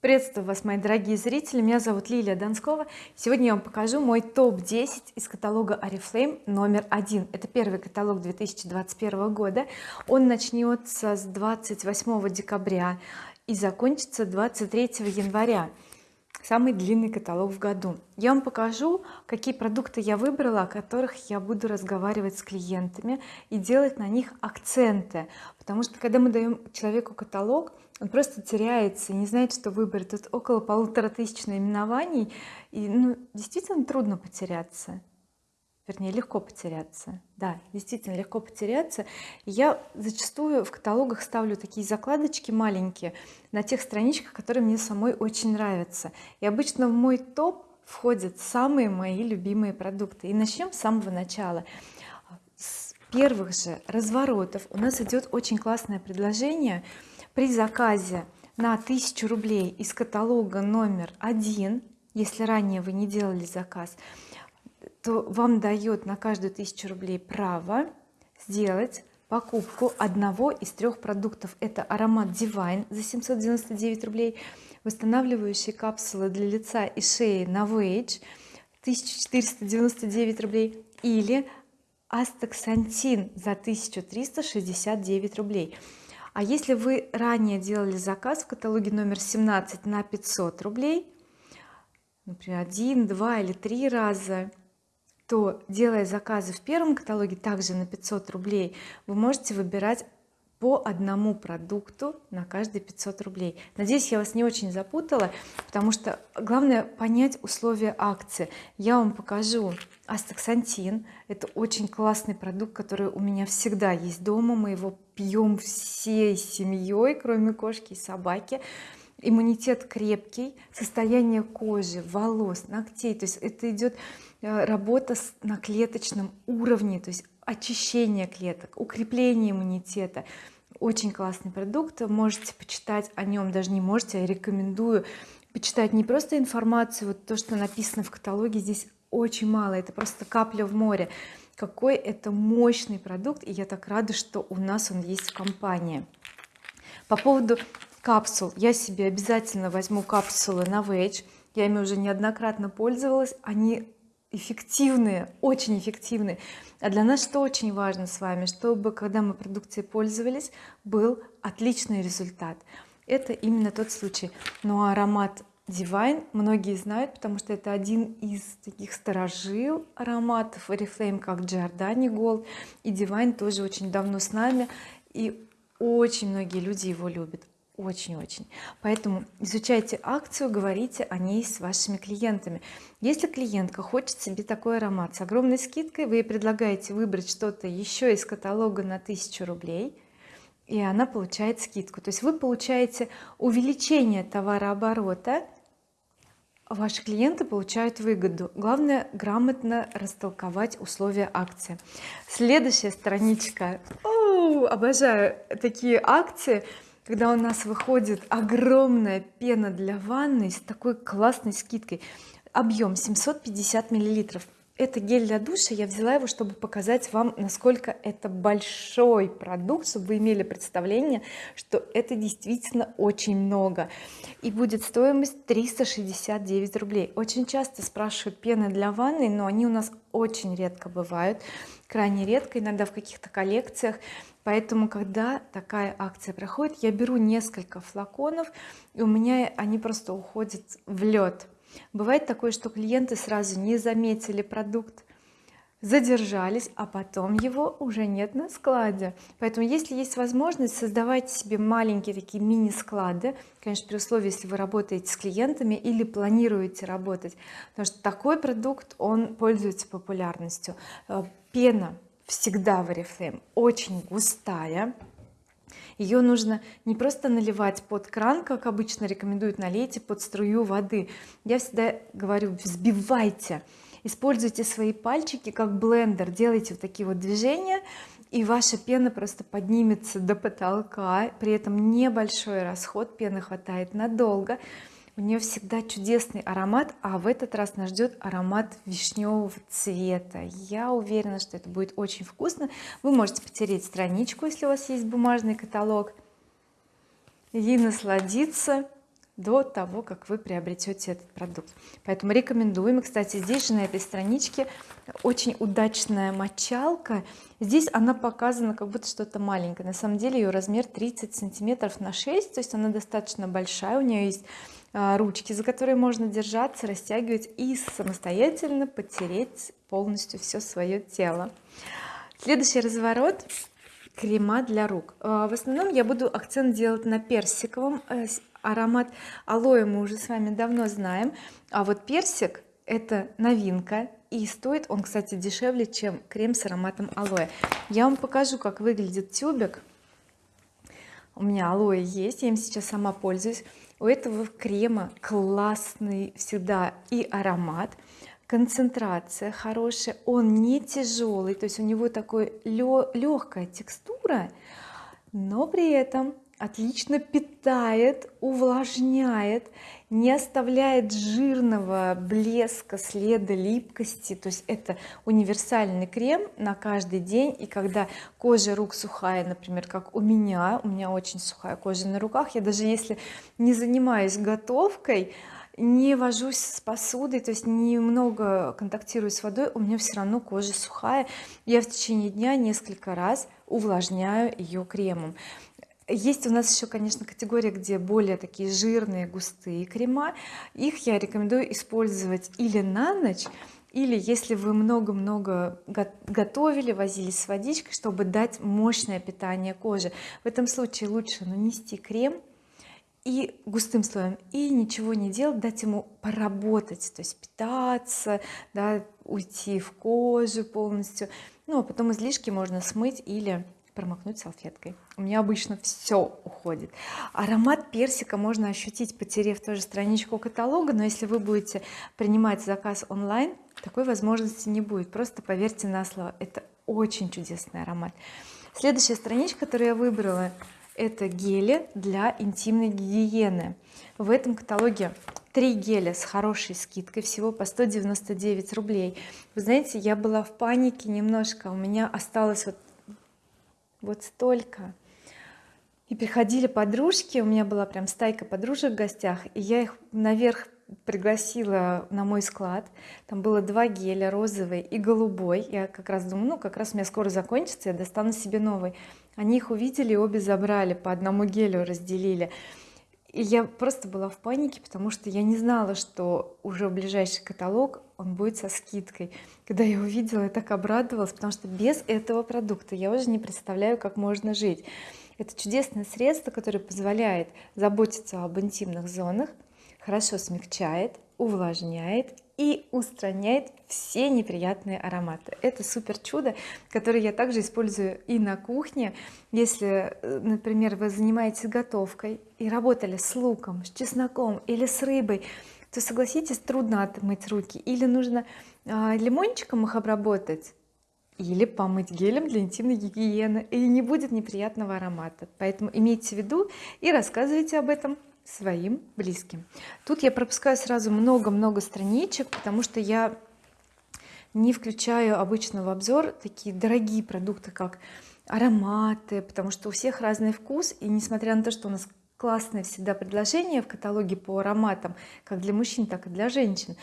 приветствую вас мои дорогие зрители. Меня зовут Лилия Донскова. Сегодня я вам покажу мой топ-10 из каталога oriflame номер один. Это первый каталог 2021 года. Он начнется с 28 декабря и закончится 23 января самый длинный каталог в году. Я вам покажу какие продукты я выбрала о которых я буду разговаривать с клиентами и делать на них акценты. Потому что когда мы даем человеку каталог он просто теряется не знает что выбрать. Тут около полутора тысяч наименований и ну действительно трудно потеряться вернее легко потеряться. Да действительно легко потеряться. Я зачастую в каталогах ставлю такие закладочки маленькие на тех страничках которые мне самой очень нравятся. И обычно в мой топ входят самые мои любимые продукты. И начнем с самого начала. С первых же разворотов. У нас идет очень классное предложение. При заказе на 1000 рублей из каталога номер один если ранее вы не делали заказ то вам дает на каждую тысячу рублей право сделать покупку одного из трех продуктов. Это аромат Divine за 799 рублей восстанавливающие капсулы для лица и шеи Novage 1499 рублей или астаксантин за 1369 рублей. А если вы ранее делали заказ в каталоге номер 17 на 500 рублей например один два или три раза то делая заказы в первом каталоге также на 500 рублей вы можете выбирать по одному продукту на каждые 500 рублей. Надеюсь я вас не очень запутала потому что главное понять условия акции. Я вам покажу астаксантин. Это очень классный продукт который у меня всегда есть дома. Мы его пьем всей семьей кроме кошки и собаки иммунитет крепкий состояние кожи волос ногтей. То есть это идет э, работа на клеточном уровне то есть очищение клеток укрепление иммунитета. Очень классный продукт можете почитать о нем даже не можете я рекомендую почитать не просто информацию вот то что написано в каталоге здесь очень мало это просто капля в море. Какой это мощный продукт и я так рада что у нас он есть в компании. По поводу капсул. Я себе обязательно возьму капсулы на Novage я ими уже неоднократно пользовалась. Они эффективные очень эффективные. А для нас что очень важно с вами чтобы когда мы продукцией пользовались был отличный результат. Это именно тот случай. Но аромат Divine многие знают потому что это один из таких старожил ароматов. Oriflame как Giordani Gold. И Divine тоже очень давно с нами. И очень многие люди его любят очень-очень. Поэтому изучайте акцию говорите о ней с вашими клиентами. Если клиентка хочет себе такой аромат с огромной скидкой вы ей предлагаете выбрать что-то еще из каталога на 1000 рублей и она получает скидку. То есть вы получаете увеличение товарооборота ваши клиенты получают выгоду. Главное грамотно растолковать условия акции. Следующая страничка. О, обожаю такие акции когда у нас выходит огромная пена для ванны с такой классной скидкой. Объем 750 миллилитров. Это гель для душа. Я взяла его чтобы показать вам насколько это большой продукт чтобы вы имели представление что это действительно очень много. И будет стоимость 369 рублей. Очень часто спрашивают пены для ванны но они у нас очень редко бывают. Крайне редко иногда в каких-то коллекциях поэтому когда такая акция проходит я беру несколько флаконов и у меня они просто уходят в лед. Бывает такое что клиенты сразу не заметили продукт задержались а потом его уже нет на складе. Поэтому если есть возможность создавайте себе маленькие такие мини-склады. Конечно при условии если вы работаете с клиентами или планируете работать. Потому что такой продукт он пользуется популярностью. Э, пена всегда в oriflame очень густая. Ее нужно не просто наливать под кран как обычно рекомендуют налейте под струю воды. Я всегда говорю взбивайте используйте свои пальчики как блендер делайте вот такие вот движения и ваша пена просто поднимется до потолка при этом небольшой расход пены хватает надолго у нее всегда чудесный аромат а в этот раз нас ждет аромат вишневого цвета. Я уверена что это будет очень вкусно. Вы можете потереть страничку если у вас есть бумажный каталог и насладиться до того как вы приобретете этот продукт. Поэтому рекомендуем. И кстати здесь же на этой страничке очень удачная мочалка. Здесь она показана как будто что-то маленькое. На самом деле ее размер 30 сантиметров на 6 то есть она достаточно большая. У нее есть ручки за которые можно держаться растягивать и самостоятельно потереть полностью все свое тело. Следующий разворот крема для рук. А, в основном я буду акцент делать на персиковом э, аромат алоэ мы уже с вами давно знаем. А вот персик это новинка и стоит он кстати дешевле чем крем с ароматом алоэ. Я вам покажу как выглядит тюбик у меня алоэ есть я им сейчас сама пользуюсь. У этого крема классный всегда и аромат концентрация хорошая он не тяжелый то есть у него такой легкая текстура но при этом отлично питает увлажняет не оставляет жирного блеска следа липкости. То есть это универсальный крем на каждый день. И когда кожа рук сухая например как у меня у меня очень сухая кожа на руках я даже если не занимаюсь готовкой не вожусь с посудой то есть немного контактирую с водой у меня все равно кожа сухая. Я в течение дня несколько раз увлажняю ее кремом есть у нас еще конечно категория где более такие жирные густые крема. Их я рекомендую использовать или на ночь или если вы много-много готовили возились с водичкой чтобы дать мощное питание кожи в этом случае лучше нанести крем и густым слоем и ничего не делать дать ему поработать то есть питаться да, уйти в кожу полностью. Ну а потом излишки можно смыть или промокнуть салфеткой. У меня обычно все уходит. Аромат персика можно ощутить потерев тоже страничку каталога но если вы будете принимать заказ онлайн такой возможности не будет. Просто поверьте на слово это очень чудесный аромат. Следующая страничка которую я выбрала это гели для интимной гигиены. В этом каталоге три геля с хорошей скидкой всего по 199 рублей. Вы знаете я была в панике немножко у меня осталось вот вот столько. И приходили подружки у меня была прям стайка подружек в гостях и я их наверх пригласила на мой склад. Там было два геля розовый и голубой. Я как раз думаю ну как раз у меня скоро закончится я достану себе новый они их увидели обе забрали по одному гелю разделили и я просто была в панике потому что я не знала что уже ближайший каталог он будет со скидкой. Когда я увидела я так обрадовалась потому что без этого продукта я уже не представляю как можно жить. Это чудесное средство которое позволяет заботиться об интимных зонах хорошо смягчает увлажняет и устраняет все неприятные ароматы. Это супер чудо которое я также использую и на кухне. Если э, например вы занимаетесь готовкой и работали с луком с чесноком или с рыбой то согласитесь трудно отмыть руки. Или нужно а, лимончиком их обработать или помыть гелем для интимной гигиены и не будет неприятного аромата. Поэтому имейте в виду и рассказывайте об этом своим близким. Тут я пропускаю сразу много-много страничек потому что я не включаю обычно в обзор такие дорогие продукты как ароматы потому что у всех разный вкус. И несмотря на то что у нас классные всегда предложения в каталоге по ароматам как для мужчин так и для женщин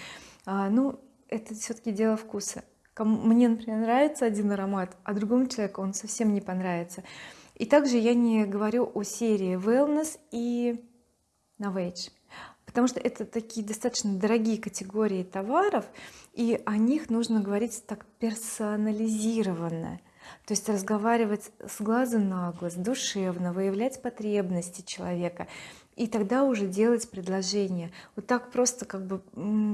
а, ну это все-таки дело вкуса. Мне например нравится один аромат а другому человеку он совсем не понравится. И также я не говорю о серии wellness и novage потому что это такие достаточно дорогие категории товаров и о них нужно говорить так персонализированно. То есть разговаривать с глаза на глаз душевно выявлять потребности человека и тогда уже делать предложение вот так просто как бы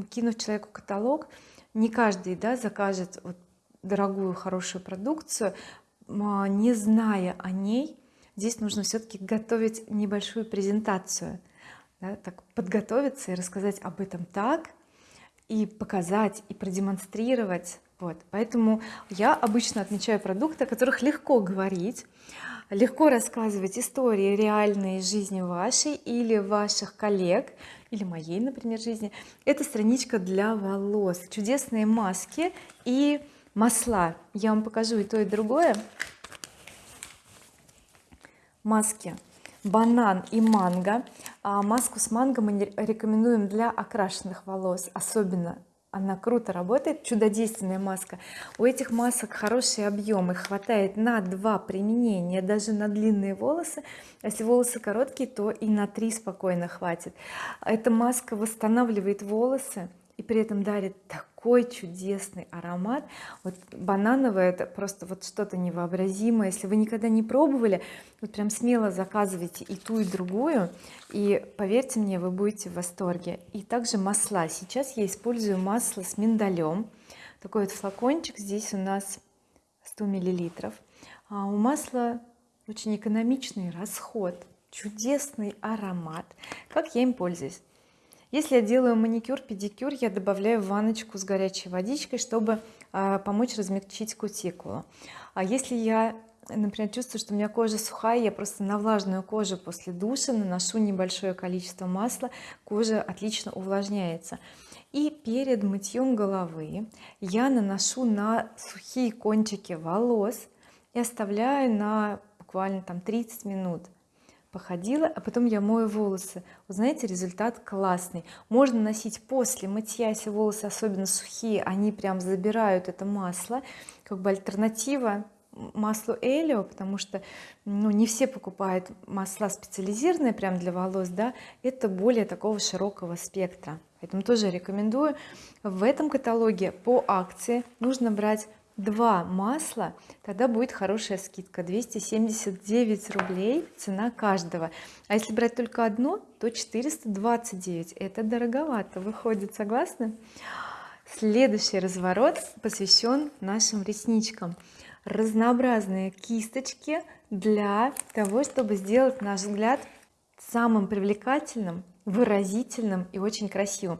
кинув человеку каталог. Не каждый да закажет вот дорогую хорошую продукцию а, не зная о ней здесь нужно все-таки готовить небольшую презентацию да, так подготовиться и рассказать об этом так и показать и продемонстрировать. Вот поэтому я обычно отмечаю продукты о которых легко говорить легко рассказывать истории реальной жизни вашей или ваших коллег или моей например жизни. Это страничка для волос. Чудесные маски и масла. Я вам покажу и то и другое. Маски. Банан и манго маску с манго мы рекомендуем для окрашенных волос. Особенно она круто работает чудодейственная маска. У этих масок хороший объем их хватает на два применения даже на длинные волосы. Если волосы короткие то и на три спокойно хватит. Эта маска восстанавливает волосы и при этом дарит такой чудесный аромат. Вот банановое это просто вот что-то невообразимое. Если вы никогда не пробовали вот прям смело заказывайте и ту и другую. И поверьте мне вы будете в восторге. И также масла. Сейчас я использую масло с миндалем. Такой вот флакончик здесь у нас 100 миллилитров. А у масла очень экономичный расход. Чудесный аромат. Как я им пользуюсь если я делаю маникюр педикюр я добавляю ванночку с горячей водичкой чтобы а, помочь размягчить кутикулу. А если я например чувствую что у меня кожа сухая я просто на влажную кожу после душа наношу небольшое количество масла кожа отлично увлажняется. И перед мытьем головы я наношу на сухие кончики волос и оставляю на буквально там 30 минут походила а потом я мою волосы. Вы знаете результат классный. Можно носить после мытья если волосы особенно сухие они прям забирают это масло. Как бы альтернатива маслу Элио потому что ну не все покупают масла специализированные прям для волос да. Это более такого широкого спектра. Поэтому тоже рекомендую. В этом каталоге по акции нужно брать два масла тогда будет хорошая скидка. 279 рублей цена каждого. А если брать только одно то 429 это дороговато. Выходит согласны? Следующий разворот посвящен нашим ресничкам. Разнообразные кисточки для того чтобы сделать наш взгляд самым привлекательным выразительным и очень красивым.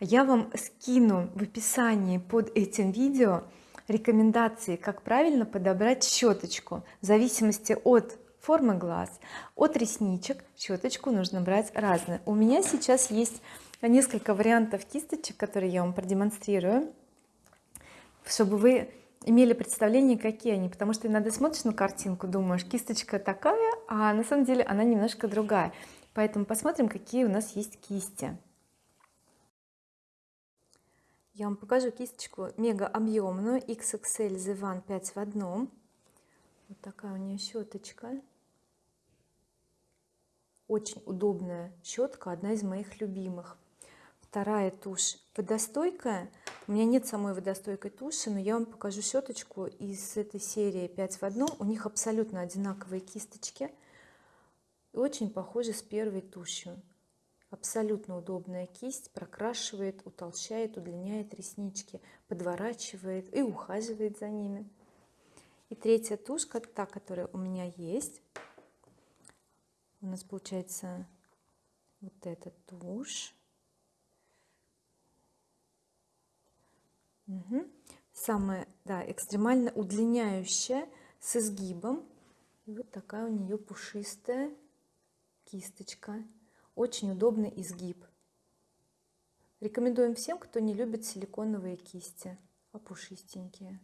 Я вам скину в описании под этим видео рекомендации как правильно подобрать щеточку. В зависимости от формы глаз от ресничек щеточку нужно брать разную. У меня сейчас есть несколько вариантов кисточек которые я вам продемонстрирую чтобы вы имели представление какие они. Потому что иногда смотришь на картинку думаешь кисточка такая а на самом деле она немножко другая. Поэтому посмотрим какие у нас есть кисти я вам покажу кисточку мега объемную XXL The One 5 в одном. Вот такая у нее щеточка. Очень удобная щетка одна из моих любимых. Вторая тушь водостойкая у меня нет самой водостойкой туши но я вам покажу щеточку из этой серии 5 в одном. У них абсолютно одинаковые кисточки. Очень похожи с первой тушью абсолютно удобная кисть прокрашивает утолщает удлиняет реснички подворачивает и ухаживает за ними. И третья тушка та которая у меня есть у нас получается вот эта тушь. Угу. самая да экстремально удлиняющая с изгибом. И вот такая у нее пушистая кисточка очень удобный изгиб. Рекомендуем всем кто не любит силиконовые кисти а пушистенькие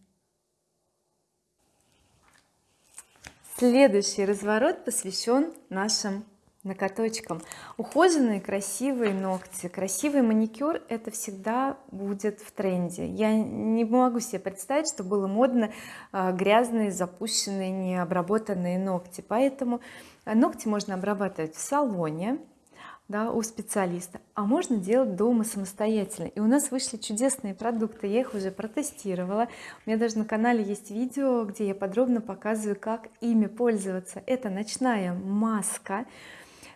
следующий разворот посвящен нашим ноготочкам. Ухоженные красивые ногти красивый маникюр это всегда будет в тренде. Я не могу себе представить что было модно а, грязные запущенные необработанные ногти. Поэтому ногти можно обрабатывать в салоне да, у специалиста. А можно делать дома самостоятельно. И у нас вышли чудесные продукты. Я их уже протестировала. У меня даже на канале есть видео где я подробно показываю как ими пользоваться. Это ночная маска.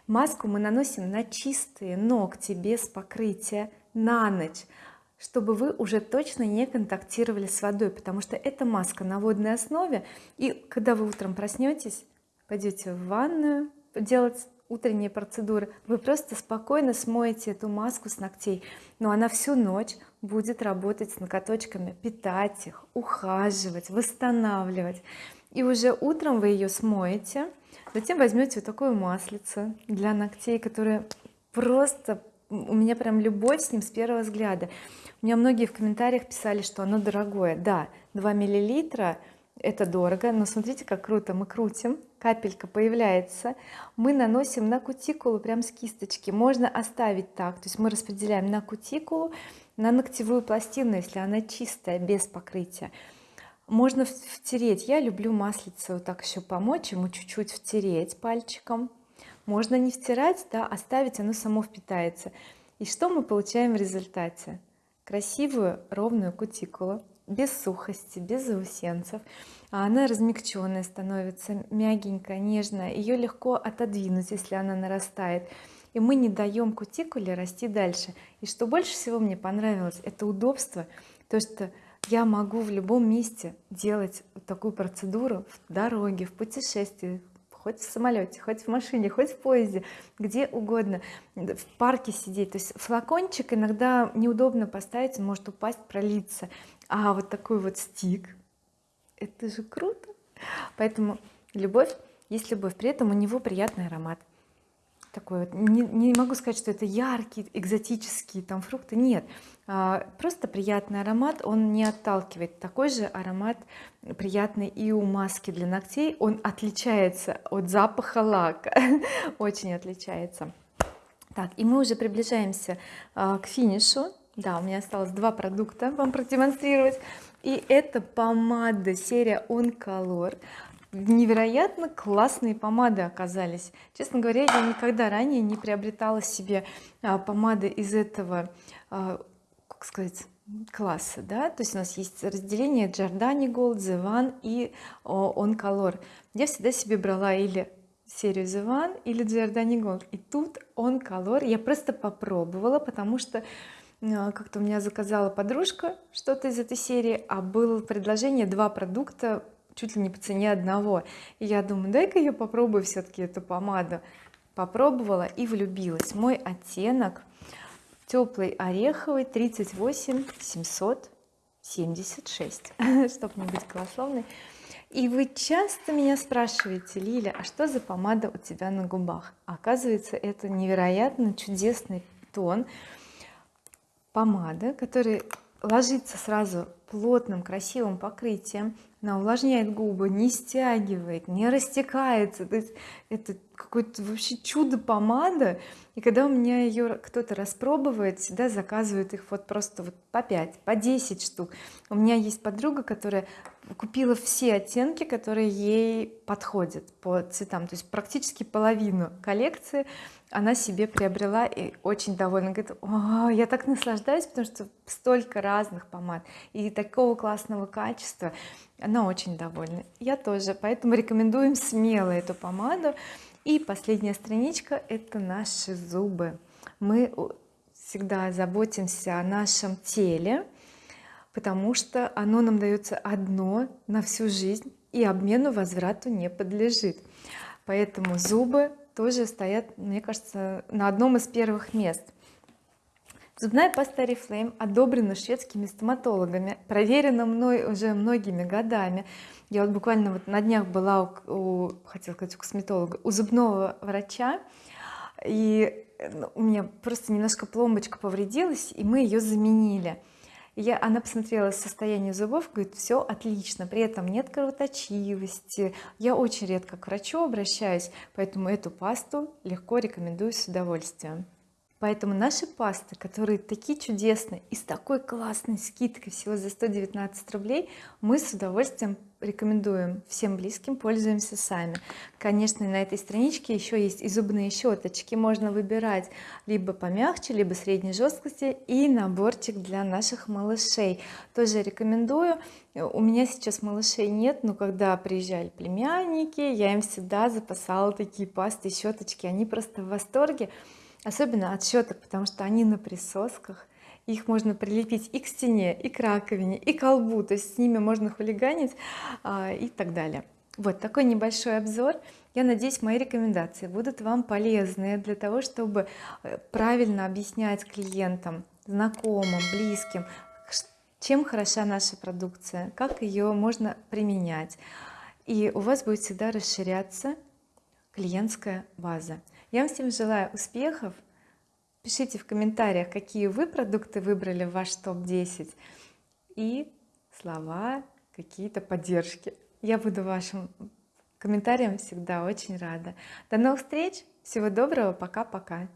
Маску мы наносим на чистые ногти без покрытия на ночь чтобы вы уже точно не контактировали с водой потому что эта маска на водной основе. И когда вы утром проснетесь пойдете в ванную делать утренние процедуры. Вы просто спокойно смоете эту маску с ногтей. Но она всю ночь будет работать с ноготочками питать их ухаживать восстанавливать. И уже утром вы ее смоете затем возьмете вот такую маслицу для ногтей которая просто у меня прям любовь с ним с первого взгляда. У меня многие в комментариях писали что оно дорогое. Да 2 миллилитра это дорого но смотрите как круто мы крутим капелька появляется мы наносим на кутикулу прям с кисточки. Можно оставить так то есть мы распределяем на кутикулу на ногтевую пластину если она чистая без покрытия. Можно втереть. Я люблю маслице вот так еще помочь ему чуть-чуть втереть пальчиком. Можно не втирать да оставить оно само впитается. И что мы получаем в результате? Красивую ровную кутикулу без сухости без заусенцев. А она размягченная становится мягенькая нежная. Ее легко отодвинуть если она нарастает. И мы не даем кутикуле расти дальше. И что больше всего мне понравилось это удобство то что я могу в любом месте делать такую процедуру в дороге в путешествии хоть в самолете хоть в машине хоть в поезде где угодно в парке сидеть. То есть флакончик иногда неудобно поставить может упасть пролиться а вот такой вот стик. Это же круто! Поэтому любовь есть любовь при этом у него приятный аромат. Такой вот не, не могу сказать что это яркий экзотические там фрукты нет. А, просто приятный аромат он не отталкивает. Такой же аромат приятный и у маски для ногтей. Он отличается от запаха лака. Очень отличается. Так и мы уже приближаемся а, к финишу да у меня осталось два продукта вам продемонстрировать. И это помада серия On Color невероятно классные помады оказались. Честно говоря я никогда ранее не приобретала себе а, помады из этого а, как сказать класса да? То есть у нас есть разделение Giordani Gold, The One и On Color я всегда себе брала или серию The One или Giordani Gold и тут On Color я просто попробовала потому что как-то у меня заказала подружка что-то из этой серии а было предложение два продукта чуть ли не по цене одного. И я думаю дай-ка я попробую все-таки эту помаду. Попробовала и влюбилась. Мой оттенок теплый ореховый 38 776 чтобы не быть голословной. И вы часто меня спрашиваете Лиля а что за помада у тебя на губах? Оказывается это невероятно чудесный тон помада который ложится сразу плотным красивым покрытием. Она увлажняет губы не стягивает не растекается. То есть это какое-то вообще чудо помада. И когда у меня ее кто-то распробует всегда заказывают их вот просто вот по 5 по 10 штук. У меня есть подруга которая купила все оттенки которые ей подходят по цветам. То есть практически половину коллекции она себе приобрела и очень довольна. Говорит О, я так наслаждаюсь потому что столько разных помад и такого классного качества она очень довольна. Я тоже. Поэтому рекомендуем смело эту помаду. И последняя страничка это наши зубы. Мы всегда заботимся о нашем теле потому что оно нам дается одно на всю жизнь и обмену возврату не подлежит. Поэтому зубы тоже стоят мне кажется на одном из первых мест. Зубная паста oriflame одобрена шведскими стоматологами проверена мной уже многими годами. Я вот буквально вот на днях была у, у хотела сказать у косметолога у зубного врача и ну, у меня просто немножко пломбочка повредилась и мы ее заменили я она посмотрела состояние зубов говорит все отлично при этом нет кровоточивости я очень редко к врачу обращаюсь поэтому эту пасту легко рекомендую с удовольствием поэтому наши пасты которые такие чудесные и с такой классной скидкой всего за 119 рублей мы с удовольствием рекомендуем. Всем близким пользуемся сами. Конечно на этой страничке еще есть и зубные щеточки. Можно выбирать либо помягче либо средней жесткости и наборчик для наших малышей. Тоже рекомендую. У меня сейчас малышей нет но когда приезжали племянники я им всегда запасала такие пасты щеточки. Они просто в восторге особенно от потому что они на присосках. Их можно прилепить и к стене и к раковине и к колбу то есть с ними можно хулиганить а, и так далее. Вот такой небольшой обзор. Я надеюсь мои рекомендации будут вам полезны для того чтобы э, правильно объяснять клиентам знакомым близким чем хороша наша продукция как ее можно применять. И у вас будет всегда расширяться клиентская база я вам всем желаю успехов. Пишите в комментариях какие вы продукты выбрали в ваш топ-10 и слова какие-то поддержки. Я буду вашим комментариям всегда очень рада. До новых встреч. Всего доброго. Пока-пока